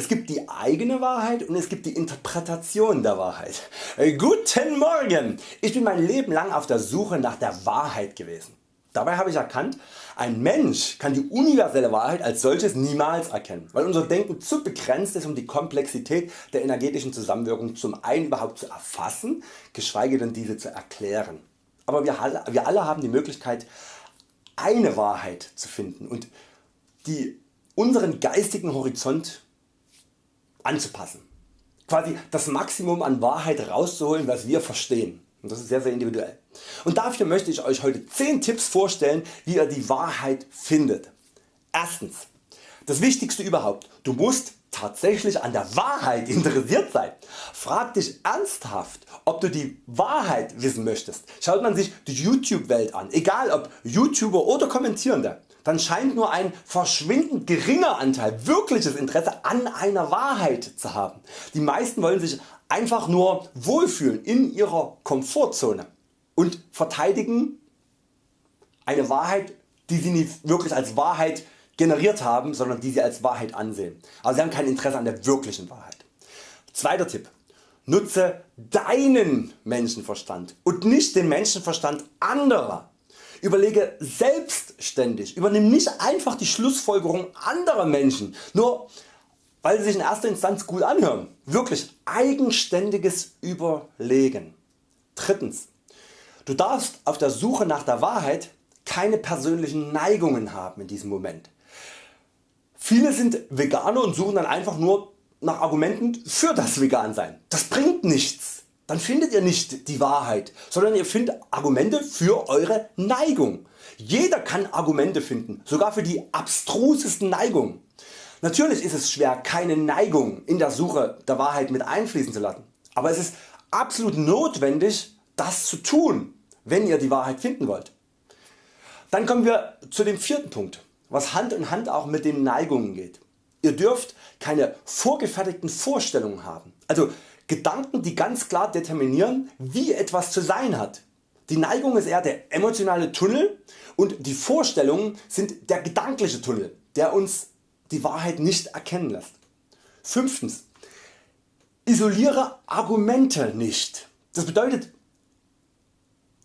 Es gibt die eigene Wahrheit und es gibt die Interpretation der Wahrheit. Äh, guten Morgen! Ich bin mein Leben lang auf der Suche nach der Wahrheit gewesen. Dabei habe ich erkannt, ein Mensch kann die universelle Wahrheit als solches niemals erkennen, weil unser Denken zu begrenzt ist um die Komplexität der energetischen Zusammenwirkung zum einen überhaupt zu erfassen, geschweige denn diese zu erklären. Aber wir alle, wir alle haben die Möglichkeit eine Wahrheit zu finden und die unseren geistigen Horizont anzupassen. Quasi das Maximum an Wahrheit rauszuholen was wir verstehen. Und das ist sehr sehr individuell. Und dafür möchte ich Euch heute 10 Tipps vorstellen wie ihr die Wahrheit findet. Erstens. Das wichtigste überhaupt. Du musst tatsächlich an der Wahrheit interessiert sein. Frag dich ernsthaft ob du die Wahrheit wissen möchtest. Schaut man sich die YouTube Welt an, egal ob YouTuber oder Kommentierende, dann scheint nur ein verschwindend geringer Anteil wirkliches Interesse an einer Wahrheit zu haben. Die meisten wollen sich einfach nur wohlfühlen in ihrer Komfortzone und verteidigen eine Wahrheit die sie nicht wirklich als Wahrheit generiert haben, sondern die sie als Wahrheit ansehen. Aber sie haben kein Interesse an der wirklichen Wahrheit. Zweiter Tipp. Nutze deinen Menschenverstand und nicht den Menschenverstand anderer. Überlege selbstständig, übernimm nicht einfach die Schlussfolgerung anderer Menschen, nur weil sie sich in erster Instanz gut anhören. Wirklich eigenständiges Überlegen. Drittens. Du darfst auf der Suche nach der Wahrheit keine persönlichen Neigungen haben in diesem Moment. Viele sind Veganer und suchen dann einfach nur nach Argumenten für das Vegansein. Das bringt nichts. Dann findet ihr nicht die Wahrheit, sondern ihr findet Argumente für Eure Neigung. Jeder kann Argumente finden, sogar für die abstrusesten Neigungen. Natürlich ist es schwer keine Neigung in der Suche der Wahrheit mit einfließen zu lassen, aber es ist absolut notwendig das zu tun, wenn ihr die Wahrheit finden wollt. Dann kommen wir zu dem vierten Punkt, was Hand in Hand auch mit den Neigungen geht. Ihr dürft keine vorgefertigten Vorstellungen haben, also Gedanken die ganz klar determinieren wie etwas zu sein hat. Die Neigung ist eher der emotionale Tunnel und die Vorstellungen sind der gedankliche Tunnel der uns die Wahrheit nicht erkennen lässt. Fünftens. Isoliere Argumente nicht. Das bedeutet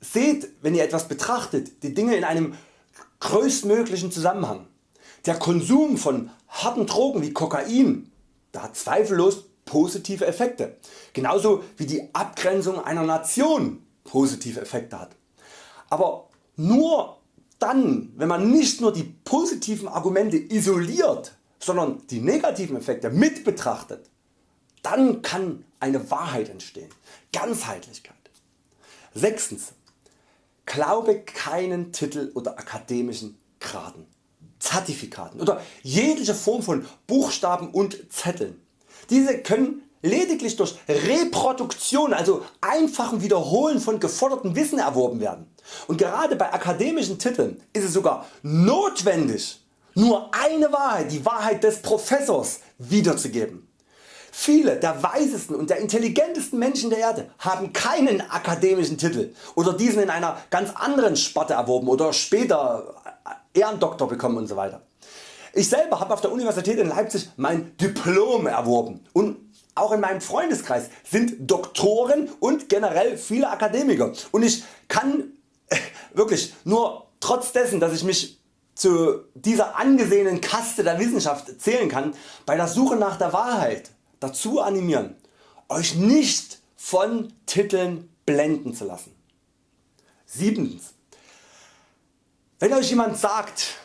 seht wenn ihr etwas betrachtet die Dinge in einem größtmöglichen Zusammenhang. Der Konsum von harten Drogen wie Kokain der hat zweifellos positive Effekte, genauso wie die Abgrenzung einer Nation positive Effekte hat. Aber nur dann wenn man nicht nur die positiven Argumente isoliert, sondern die negativen Effekte mit betrachtet, dann kann eine Wahrheit entstehen, Ganzheitlichkeit. Sechstens. Glaube keinen Titel oder akademischen Graden, Zertifikaten oder jegliche Form von Buchstaben und Zetteln. Diese können lediglich durch Reproduktion, also einfachen Wiederholen von gefordertem Wissen erworben werden. Und gerade bei akademischen Titeln ist es sogar notwendig nur eine Wahrheit, die Wahrheit des Professors wiederzugeben. Viele der weisesten und der intelligentesten Menschen der Erde haben keinen akademischen Titel oder diesen in einer ganz anderen Sparte erworben oder später Ehrendoktor bekommen usw. Ich selber habe auf der Universität in Leipzig mein Diplom erworben und auch in meinem Freundeskreis sind Doktoren und generell viele Akademiker und ich kann wirklich nur trotz dessen dass ich mich zu dieser angesehenen Kaste der Wissenschaft zählen kann, bei der Suche nach der Wahrheit dazu animieren, Euch nicht von Titeln blenden zu lassen. Siebtens. Wenn Euch jemand sagt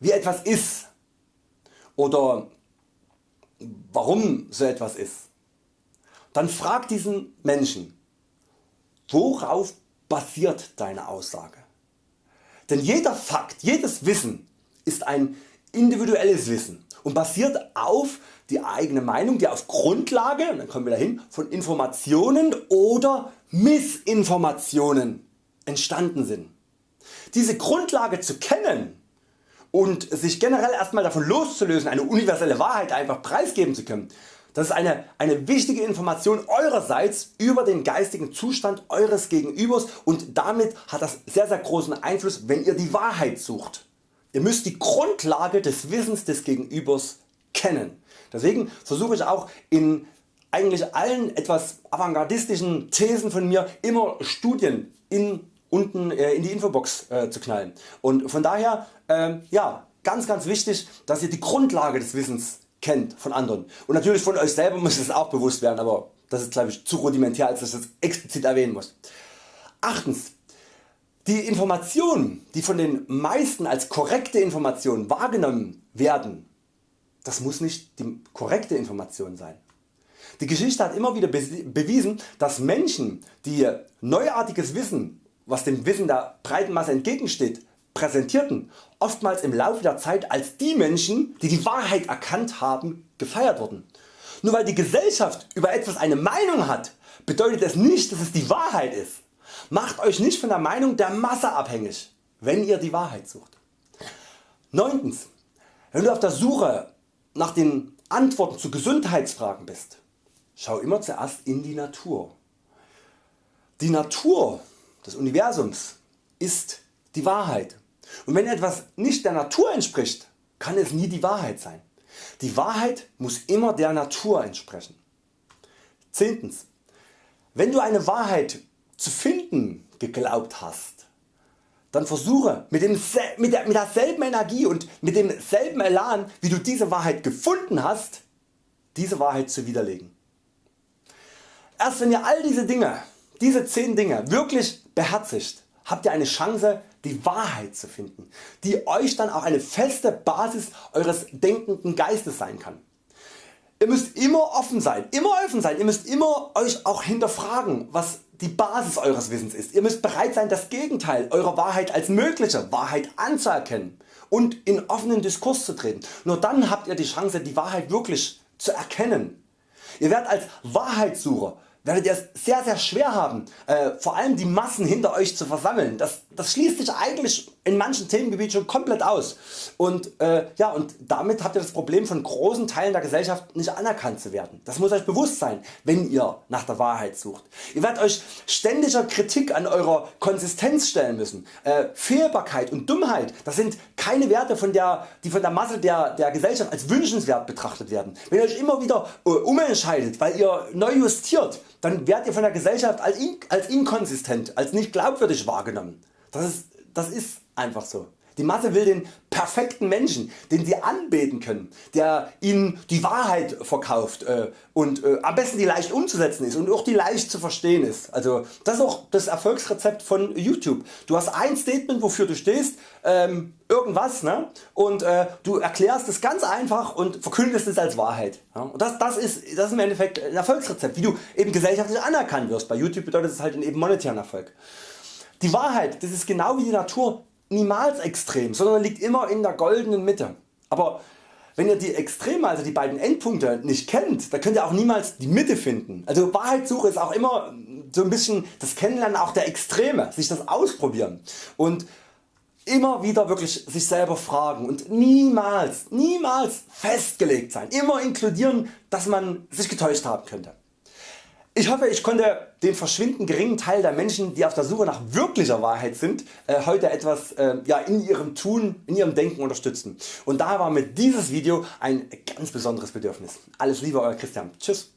wie etwas ist oder warum so etwas ist, dann frag diesen Menschen worauf basiert deine Aussage. Denn jeder Fakt, jedes Wissen ist ein individuelles Wissen und basiert auf die eigene Meinung, die auf Grundlage, und dann kommen wir dahin, von Informationen oder Missinformationen entstanden sind. Diese Grundlage zu kennen und sich generell erstmal davon loszulösen, eine universelle Wahrheit einfach preisgeben zu können, das ist eine, eine wichtige Information Eurerseits über den geistigen Zustand Eures Gegenübers und damit hat das sehr sehr großen Einfluss wenn ihr die Wahrheit sucht. Ihr müsst die Grundlage des Wissens des Gegenübers kennen. Deswegen versuche ich auch in eigentlich allen etwas avantgardistischen Thesen von mir immer Studien in, unten äh, in die Infobox äh, zu knallen. Und von daher äh, ja, ganz ganz wichtig dass ihr die Grundlage des Wissens kennt von anderen. Und natürlich von Euch selber muss es auch bewusst werden, aber das ist glaube ich zu rudimentär als dass ich das explizit erwähnen muss. Achtens. Die Informationen die von den meisten als korrekte Informationen wahrgenommen werden, das muss nicht die korrekte Information sein. Die Geschichte hat immer wieder bewiesen, dass Menschen die neuartiges Wissen, was dem Wissen der breiten Masse entgegensteht, präsentierten, oftmals im Laufe der Zeit als die Menschen die die Wahrheit erkannt haben gefeiert wurden. Nur weil die Gesellschaft über etwas eine Meinung hat, bedeutet es nicht dass es die Wahrheit ist. Macht Euch nicht von der Meinung der Masse abhängig, wenn ihr die Wahrheit sucht. 9. Wenn du auf der Suche nach den Antworten zu Gesundheitsfragen bist, Schau immer zuerst in die Natur. Die Natur des Universums ist die Wahrheit und wenn etwas nicht der Natur entspricht, kann es nie die Wahrheit sein. Die Wahrheit muss immer der Natur entsprechen. 10. Wenn du eine Wahrheit zu finden geglaubt hast, dann versuche mit, dem, mit, der, mit derselben Energie und mit demselben Elan wie du diese Wahrheit gefunden hast, diese Wahrheit zu widerlegen. Erst wenn ihr all diese Dinge, diese 10 Dinge wirklich beherzigt, habt ihr eine Chance die Wahrheit zu finden, die Euch dann auch eine feste Basis Eures denkenden Geistes sein kann. Ihr müsst immer offen sein, immer offen sein, ihr müsst immer Euch auch hinterfragen was die Basis Eures Wissens ist. Ihr müsst bereit sein das Gegenteil eurer Wahrheit als mögliche Wahrheit anzuerkennen und in offenen Diskurs zu treten. Nur dann habt ihr die Chance die Wahrheit wirklich zu erkennen. Ihr werdet als Wahrheitssucher werdet ihr es sehr sehr schwer haben, äh, vor allem die Massen hinter Euch zu versammeln. Das, das schließt sich eigentlich in manchen Themengebieten schon komplett aus. Und, äh, ja, und damit habt ihr das Problem von großen Teilen der Gesellschaft nicht anerkannt zu werden. Das muss Euch bewusst sein, wenn ihr nach der Wahrheit sucht. Ihr werdet Euch ständiger Kritik an eurer Konsistenz stellen müssen. Äh, Fehlbarkeit und Dummheit das sind keine Werte von der, die von der Masse der, der Gesellschaft als wünschenswert betrachtet werden. Wenn ihr Euch immer wieder äh, umentscheidet weil ihr neu justiert, dann werdet ihr von der Gesellschaft als, in, als inkonsistent, als nicht glaubwürdig wahrgenommen. Das ist, das ist einfach so. Die Masse will den perfekten Menschen, den sie anbeten können, der ihnen die Wahrheit verkauft äh, und äh, am besten die leicht umzusetzen ist und auch die leicht zu verstehen ist. Also das ist auch das Erfolgsrezept von YouTube. Du hast ein Statement wofür du stehst, ähm, irgendwas ne? und äh, du erklärst es ganz einfach und verkündest es als Wahrheit. Ja? Und das, das, ist, das ist im Endeffekt ein Erfolgsrezept, wie du eben gesellschaftlich anerkannt wirst. Bei YouTube bedeutet es halt eben monetären Erfolg. Die Wahrheit das ist genau wie die Natur niemals extrem, sondern liegt immer in der goldenen Mitte. Aber wenn ihr die Extreme, also die beiden Endpunkte nicht kennt, dann könnt ihr auch niemals die Mitte finden. Also Wahrheitssuche ist auch immer so ein bisschen das Kennenlernen auch der Extreme, sich das ausprobieren und immer wieder wirklich sich selber fragen und niemals, niemals festgelegt sein, immer inkludieren dass man sich getäuscht haben könnte. Ich hoffe ich konnte den verschwindend geringen Teil der Menschen die auf der Suche nach wirklicher Wahrheit sind äh, heute etwas äh, ja, in ihrem Tun, in ihrem Denken unterstützen und daher war mir dieses Video ein ganz besonderes Bedürfnis. Alles Liebe Euer Christian. Tschüss.